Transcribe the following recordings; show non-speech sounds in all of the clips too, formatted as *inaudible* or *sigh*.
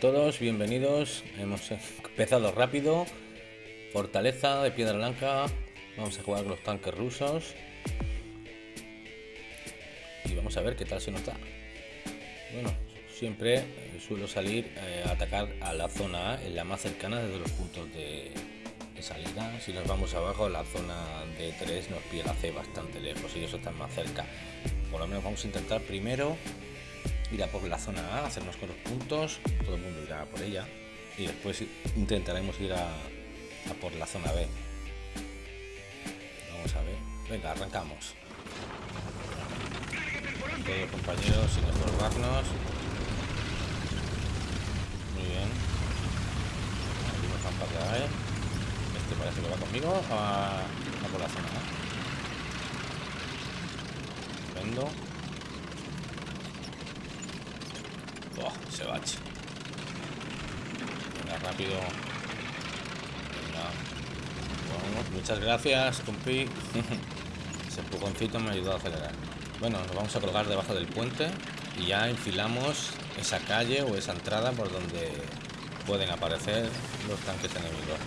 todos, bienvenidos. Hemos empezado rápido. Fortaleza de Piedra Blanca. Vamos a jugar con los tanques rusos. Y vamos a ver qué tal se nos da. Bueno, siempre eh, suelo salir eh, a atacar a la zona en la más cercana desde los puntos de, salida. Si nos vamos abajo, la zona de 3 nos pide la C bastante lejos y eso está más cerca. Por lo menos vamos a intentar primero ir a por la zona A, hacernos con los puntos, todo el mundo irá por ella y después intentaremos ir a, por la zona B. Vamos a ver. Venga, arrancamos. Compañeros sin estorbarnos. Muy bien. Aquí nos ¿eh? Este parece que va conmigo a, a por la zona A. Estupendo. Oh, ese bache. Venga, rápido. Muchas gracias, compi. *laughs* Ese empujoncito me ayudó a acelerar. Bueno, nos vamos a colgar debajo del puente y ya enfilamos esa calle o esa entrada por donde pueden aparecer los tanques enemigos.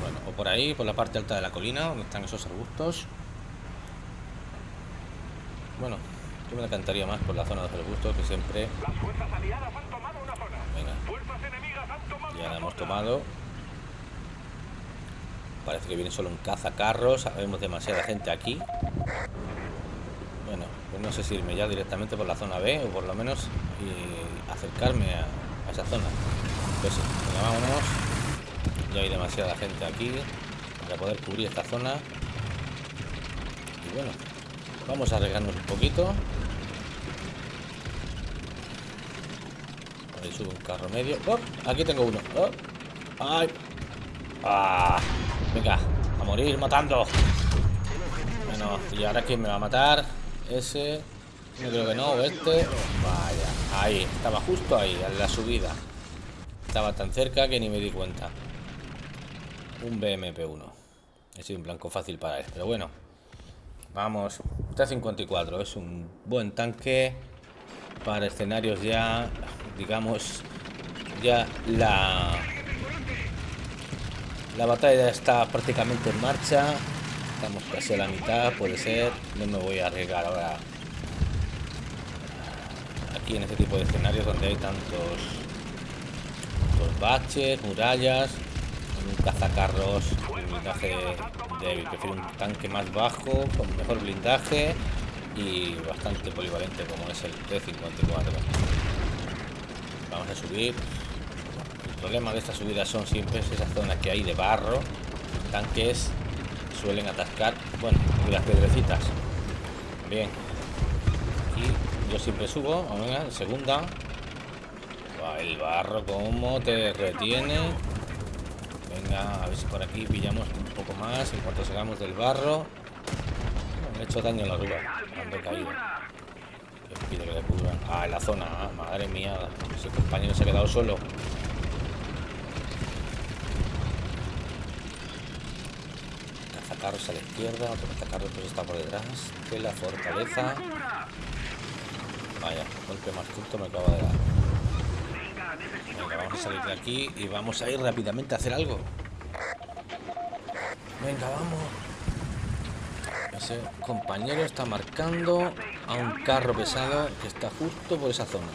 Bueno, o por ahí, por la parte alta de la colina, donde están esos arbustos. Bueno, yo me encantaría más por la zona de los arbustos que siempre. Las fuerzas aliadas han tomado una zona. Venga, Fuerzas enemigas han tomado ya la hemos tomado. Parece que viene solo un cazacarros. Vemos demasiada gente aquí. Bueno, pues no sé si irme ya directamente por la zona B o por lo menos y acercarme a, a esa zona. Pues sí, venga, vámonos. Ya hay demasiada gente aquí para poder cubrir esta zona. Y bueno, vamos a arriesgarnos un poquito. Ahí sube un carro medio. ¡Oh! Aquí tengo uno. ¡Ay! ¡Ah! Venga, a morir matando. Bueno, y ahora quién me va a matar. Ese. Yo creo que no, este. Vaya, ahí, estaba justo ahí, en la subida. Estaba tan cerca que ni me di cuenta. Un BMP1. He sido un blanco fácil para él, pero bueno. Vamos, T-54 es un buen tanque para escenarios ya, digamos, ya la la batalla está prácticamente en marcha. Estamos casi a la mitad, puede ser. No me voy a arriesgar ahora aquí en este tipo de escenarios donde hay tantos, baches, murallas, cazacarros, un blindaje débil. Prefiero un tanque más bajo, con mejor blindaje y bastante polivalente como es el T-54. Vamos a subir. El problema de estas subidas son siempre esas zonas que hay de barro, tanques suelen atascar, bueno, las piedrecitas. Bien. Y yo siempre subo, venga, segunda. El barro como te retiene. Venga, a ver si por aquí pillamos un poco más en cuanto salgamos del barro. He hecho daño en la rueda cuando he caído. Que le. Ah, en la zona, ah, madre mía. Ese compañero se ha quedado solo. Cazacarros a la izquierda, otro cazacarros pues está por detrás de la fortaleza. Vaya, golpe más justo me acaba de dar. Venga, vamos a salir de aquí y vamos a ir rápidamente a hacer algo. Venga, vamos. Ese compañero está marcando a un carro pesado que está justo por esa zona.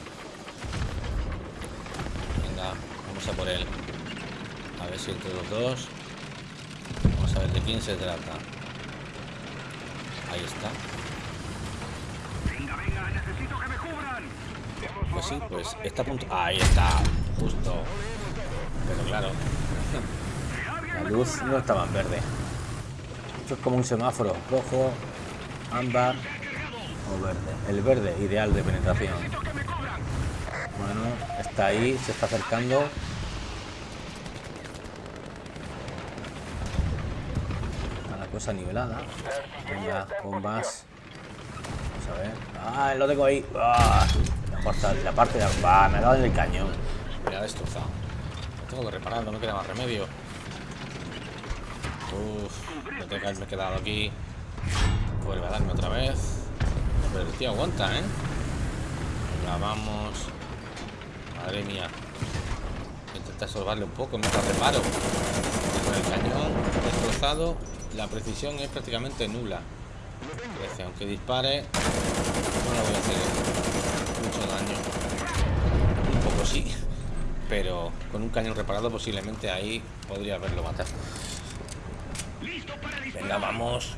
Venga, vamos a por él. A ver si entre los dos. Vamos a ver de quién se trata. Ahí está. Venga, venga, necesito que me cubran. Hemos Pues sí, pues está a punto. Ahí está, justo. Pero claro, la luz no estaba en verde. Esto es como un semáforo, rojo, ámbar o verde. El verde, ideal de penetración. Bueno, está ahí, se está acercando. Está la cosa nivelada. Venga, bombas. Vamos a ver. Ah, lo tengo ahí. Ah, la, parte, la parte de abajo. me ha dado en el cañón. Me ha destrozado. Lo tengo que reparar, no queda más remedio. Uf, me que haberme quedado aquí. Vuelve a darme otra vez. Pero el tío aguanta, ¿eh? Venga, vamos. Madre mía. Intenta salvarle un poco mientras reparo. Con el cañón destrozado, la precisión es prácticamente nula. Aunque dispare, no le voy a hacer mucho daño. Un poco sí. Pero con un cañón reparado posiblemente ahí podría haberlo matado. Venga, vamos.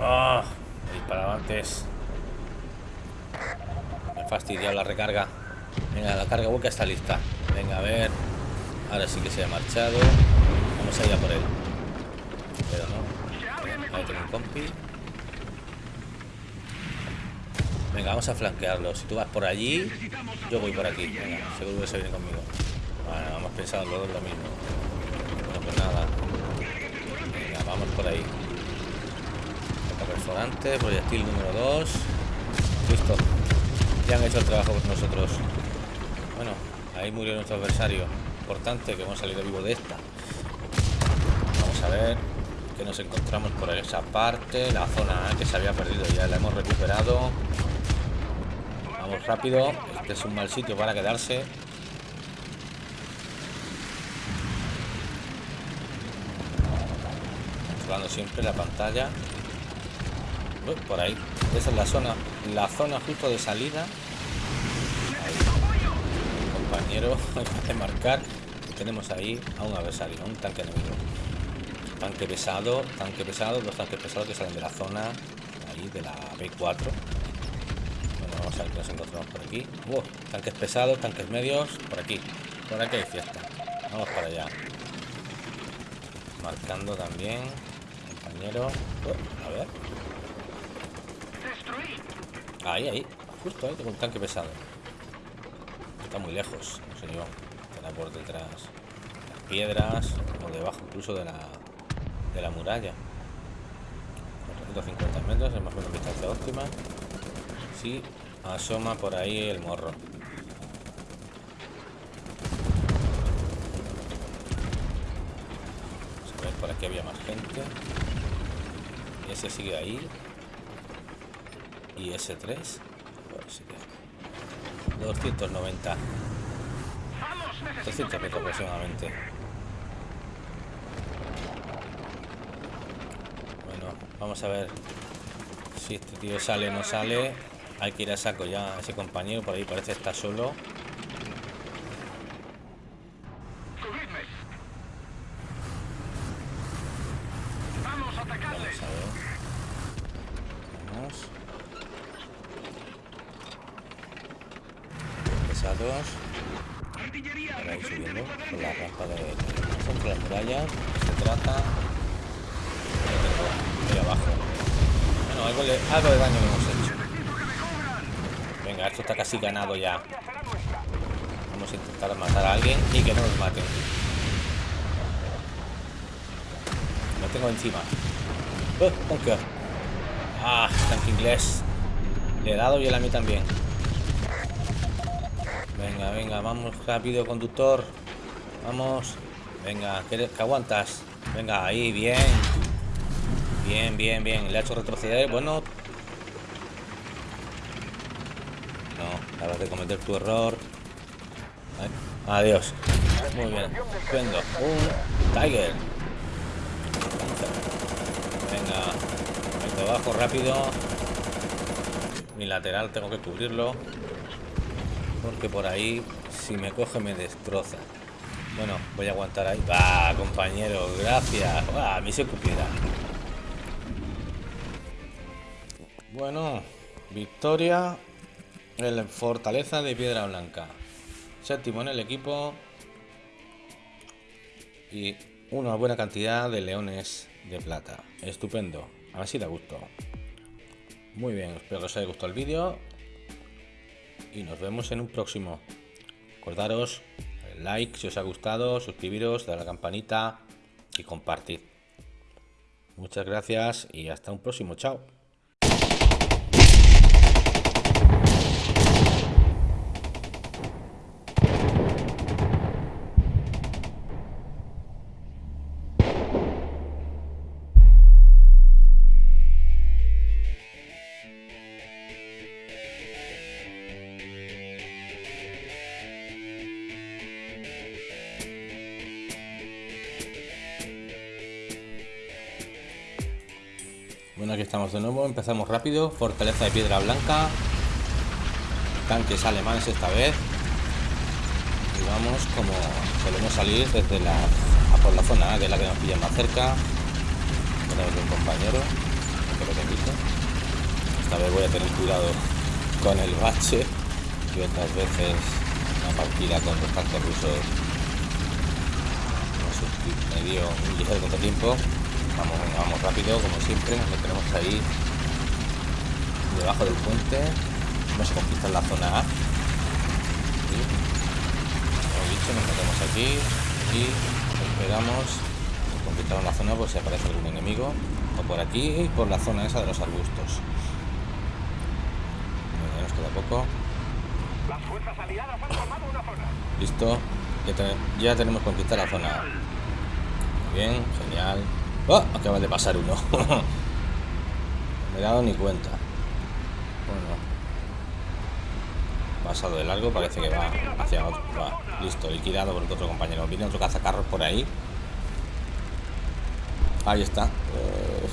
¡Ah! He disparado antes. Me he fastidiado la recarga. Venga, la carga boca está lista. Venga, a ver. Ahora sí que se ha marchado. Vamos a ir a por él. Pero no. Ahí tengo un compi. Venga, vamos a flanquearlo. Si tú vas por allí, yo voy por aquí. Venga, seguro que se viene conmigo. Bueno, hemos pensado los lo mismo. Bueno, pues nada. Por ahí. Restaurante, proyectil número 2. Listo. Ya han hecho el trabajo por nosotros. Bueno, ahí murió nuestro adversario. Importante que hemos salido vivo de esta. Vamos a ver que nos encontramos por esa parte. La zona que se había perdido ya la hemos recuperado. Vamos rápido. Este es un mal sitio para quedarse. Controlando siempre la pantalla. Por ahí. Esa es la zona. La zona justo de salida. Compañero, *laughs* que marcar. Tenemos ahí a un adversario, un tanque enemigo. Tanque pesado, tanque pesado, dos tanques pesados que salen de la zona ahí de la B4. Vamos a ver qué nos encontramos por aquí. Tanques pesados, tanques medios. Por aquí. Por aquí hay fiesta. Vamos para allá. Marcando también. Compañero. Uh, a ver. Ahí, ahí. Justo ahí tengo un tanque pesado. Está muy lejos. No yo. Estará por detrás. Las piedras. O debajo incluso de la, de la muralla. 450 metros. Es más o menos distancia óptima. Sí, Asoma por ahí el morro. A ver, por aquí había más gente. Ese sigue ahí. Y ese 3. 290. 300 metros aproximadamente. Bueno, vamos a ver si este tío sale o no sale. Hay que ir a saco ya ese compañero, por ahí parece estar solo. Vamos a atacarles. Vamos a ver. Vamos. Pesados. Artillería, Ahora ir frente subiendo de por la cuadrante. rampa de contra las murallas. Se trata. Ahí tengo, ahí abajo. Bueno, algo, de daño hemos hecho. Venga, esto está casi ganado ya. Vamos a intentar matar a alguien y que no nos maten. Lo tengo encima. ¡Oh, bunker! Ah, tanque inglés. Le he dado y él a mí también. Venga, venga, vamos rápido, conductor. Vamos. Venga, que aguantas. Venga, ahí, bien. Bien, bien, bien. Le ha hecho retroceder. Bueno. No, acabas de cometer tu error. Adiós. Muy bien. Estupendo. Un Tiger. Venga. De abajo rápido. Mi lateral tengo que cubrirlo. Porque por ahí, si me coge, me destroza. Bueno, voy a aguantar ahí. Va, compañero, gracias. A mí se cupiera. Bueno, victoria en la Fortaleza de Piedra Blanca. Séptimo en el equipo. Y una buena cantidad de leones de plata. Estupendo. A ver si da gusto. Muy bien, espero que os haya gustado el vídeo. Y nos vemos en un próximo. Acordaros, like si os ha gustado, suscribiros, dar a la campanita y compartid. Muchas gracias y hasta un próximo. Chao. Bueno, aquí estamos de nuevo. Empezamos rápido. Fortaleza de piedra blanca. Tanques alemanes esta vez. Y vamos como solemos salir desde la por la zona que es la que nos pilla más cerca. Tenemos un compañero. Que quite. Esta vez voy a tener cuidado con el bache. Y otras veces una partida con los tanques rusos no sé, me dio un ligero contratiempo Vamos, venga, vamos rápido, como siempre. Nos metemos ahí debajo del puente. Vamos a conquistar la zona A. Como he dicho, nos metemos aquí y esperamos conquistar la zona por si aparece algún enemigo. O por aquí y por la zona esa de los arbustos. Ya nos queda poco. Las fuerzas aliadas han tomado una zona. Listo. Ya, te- ya tenemos conquistada la zona A. Bien, genial. ¡Oh! Acaba de pasar uno. No *laughs* Me he dado ni cuenta. Bueno. Pasado de largo, parece que va hacia otro. Va, listo, liquidado por otro compañero. Viene otro cazacarros por ahí. Ahí está. Eh,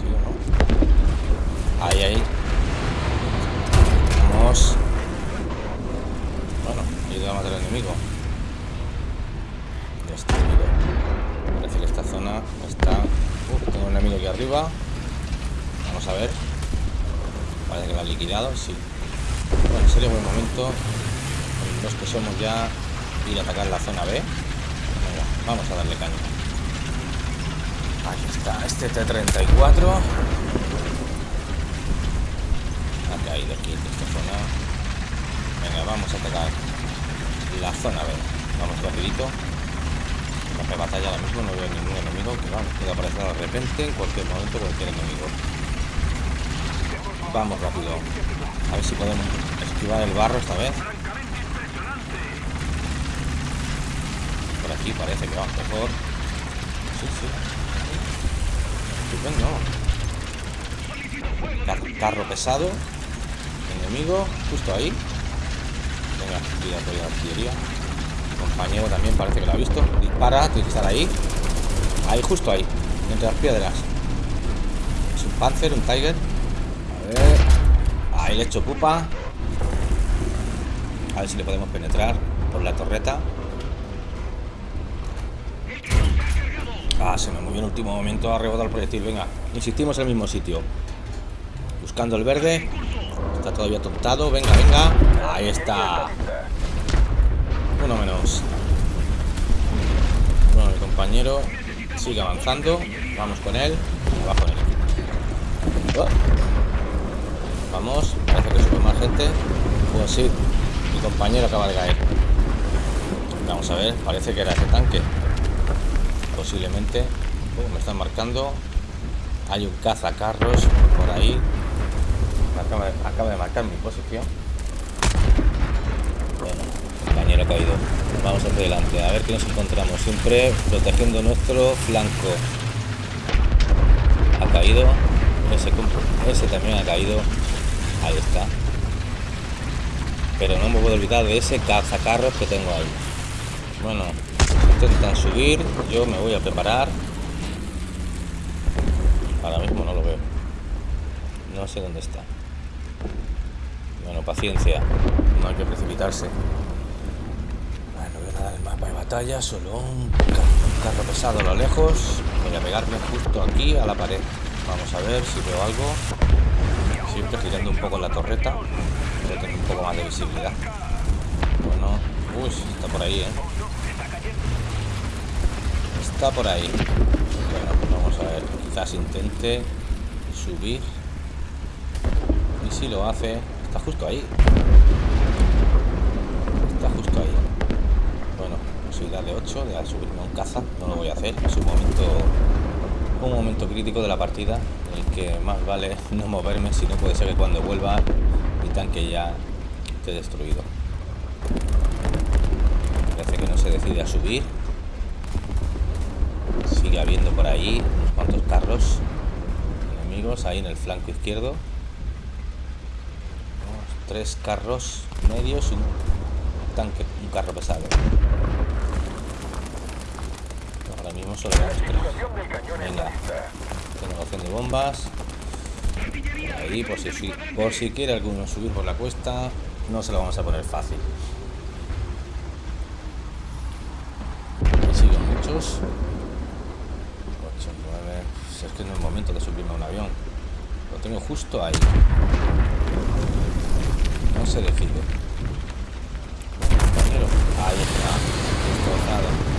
¿sí o no? Ahí, ahí. Vamos. Bueno, ayuda a matar al enemigo. Destruido. Parece esta zona está. Uh, tengo un enemigo aquí arriba. Vamos a ver. Parece que lo ha liquidado, sí. Bueno, sería buen momento. Los que somos ya ir a atacar la zona B. Vamos a darle caña. Aquí está, este T-34. Ha caído aquí esta zona. Venga, vamos a atacar la zona B. Vamos rapidito. Campo de batalla ahora mismo no veo ningún enemigo que vamos, puede aparecer de repente en cualquier momento cualquier enemigo. Vamos rápido. A ver si podemos esquivar el barro esta vez. Por aquí parece que vamos mejor. Sí, sí. Estupendo. Car- carro pesado. Enemigo, justo ahí. Venga, cuidado con la artillería. Compañero también parece que lo ha visto. Dispara, tiene que estar ahí. Ahí, justo ahí. Entre las piedras. Es un Panzer, un Tiger. A ver. Ahí le echo pupa. A ver si le podemos penetrar por la torreta. Ah, se me movió en el último momento. Ha rebotado el proyectil. Venga, insistimos en el mismo sitio. Buscando el verde. Está todavía tontado. Venga, venga. Ahí está. Uno menos. Bueno, mi compañero sigue avanzando. Vamos con él. Oh. Vamos. Parece que sube más gente. Pues sí. Mi compañero acaba de caer. Vamos a ver. Parece que era ese tanque. Posiblemente. Oh, me están marcando. Hay un cazacarros por ahí. Acaba, de, acaba de marcar mi posición. Compañero caído. Vamos hacia adelante, a ver qué nos encontramos. Siempre protegiendo nuestro flanco. Ha caído. Ese, ese también ha caído. Ahí está. Pero no me puedo olvidar de ese cazacarros que tengo ahí. Bueno, intentan subir. Yo me voy a preparar. Ahora mismo no lo veo. No sé dónde está. Bueno, paciencia. No hay que precipitarse. Nada mapa de batalla, solo un, ca- un carro pesado a lo lejos. Voy a pegarme justo aquí a la pared. Vamos a ver si veo algo. Siempre girando un poco la torreta. A tener un poco más de visibilidad. Bueno, uy, está por ahí, ¿eh? Está por ahí. Bueno, pues vamos a ver. Quizás intente subir. Y si lo hace, está justo ahí. Está justo ahí. Posibilidad de 8 de subirme a un caza. No lo voy a hacer. Es un momento, un momento crítico de la partida en el que más vale *laughs* no moverme, si no puede ser que cuando vuelva mi tanque ya esté destruido. Parece que no se decide a subir. Sigue habiendo por ahí unos cuantos carros enemigos ahí en el flanco izquierdo. Tres carros medios y un tanque, un carro pesado. Ahora mismo solo vemos tres. Venga. Renovación de bombas. Ahí, por si, por si quiere alguno subir por la cuesta, no se lo vamos a poner fácil. siguen muchos. 8, 9. Es que no es momento de subirme a un avión. Lo tengo justo ahí. No se decide. Compañero. Ahí está. Destrozado.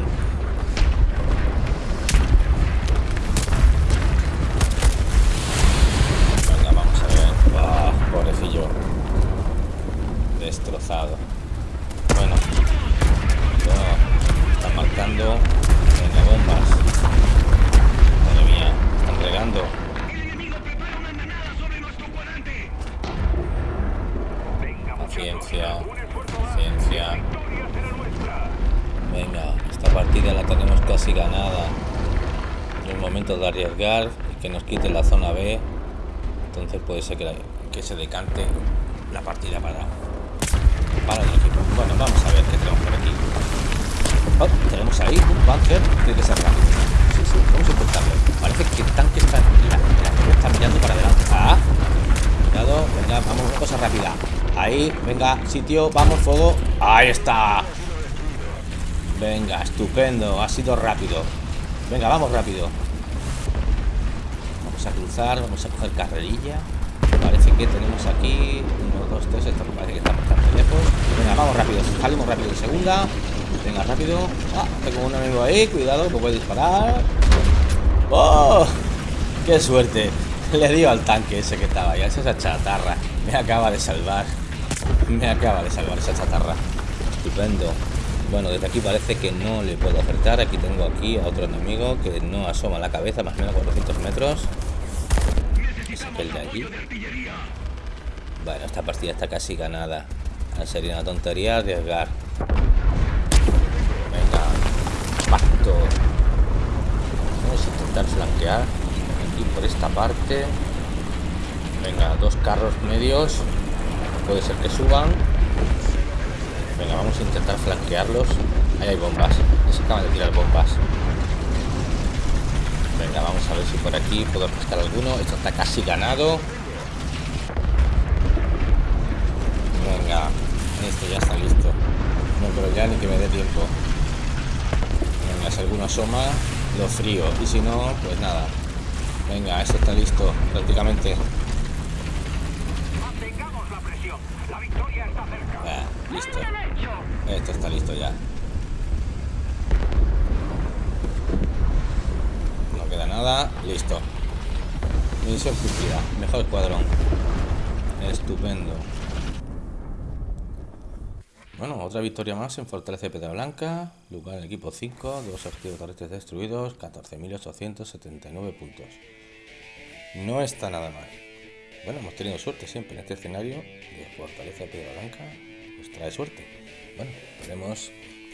Ciencia, ciencia. Venga, esta partida la tenemos casi ganada. Es y que nos quite la zona B. Entonces puede ser que, se decante la partida para, para el equipo. Bueno, vamos a ver qué tenemos por aquí. Oh, tenemos ahí un bunker. Tiene que ser rápido. Sí, sí, vamos a intentarlo. Parece que el tanque está, está mirando para adelante. Ah, cuidado, venga, vamos, una cosa rápida. Ahí, venga, sitio, vamos, fuego Ahí está Venga, estupendo, ha sido rápido Venga, vamos rápido Vamos a cruzar, vamos a coger carrerilla Parece que tenemos aquí Uno, dos, tres, esto parece que está bastante lejos Venga, vamos rápido, salimos rápido en segunda Venga, rápido Ah, tengo un amigo ahí, cuidado, que puede disparar ¡Oh! ¡Qué suerte! Le dio al tanque ese que estaba ahí, esa chatarra Me acaba de salvar me acaba de salvar esa chatarra. Estupendo. Bueno, desde aquí parece que no le puedo acertar. Aquí tengo aquí a otro enemigo que no asoma la cabeza, más o menos 400 metros. De allí. Bueno, esta partida está casi ganada. Sería una tontería arriesgar. Venga. Pacto. Vamos a intentar flanquear. Aquí por esta parte. Venga, dos carros medios puede ser que suban venga vamos a intentar flanquearlos ahí hay bombas se acaban de tirar bombas venga vamos a ver si por aquí puedo pescar alguno. Esto está casi ganado. Venga esto ya está listo. No pero ya ni que me dé tiempo. Venga si alguno asoma lo frío. Y si no pues nada. Venga esto está listo prácticamente. Listo. Esto está listo ya. No queda nada. Listo. Misión cumplida. Mejor cuadrón. Estupendo. Bueno, otra victoria más en Fortaleza de Pedra Blanca. Lugar en equipo 5. Dos objetivos terrestres destruidos. 14.879 puntos. No está nada mal. Bueno, hemos tenido suerte siempre en este escenario de Fortaleza de Pedra Blanca trae suerte. Bueno, esperemos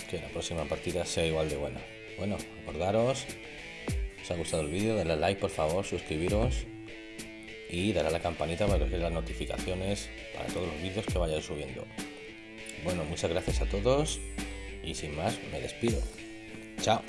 que la próxima partida sea igual de buena. Bueno, acordaros, os ha gustado el vídeo, dale like por favor, suscribiros y darle a la campanita para que las notificaciones para todos los vídeos que vaya subiendo. Bueno, muchas gracias a todos y sin más me despido. Chao.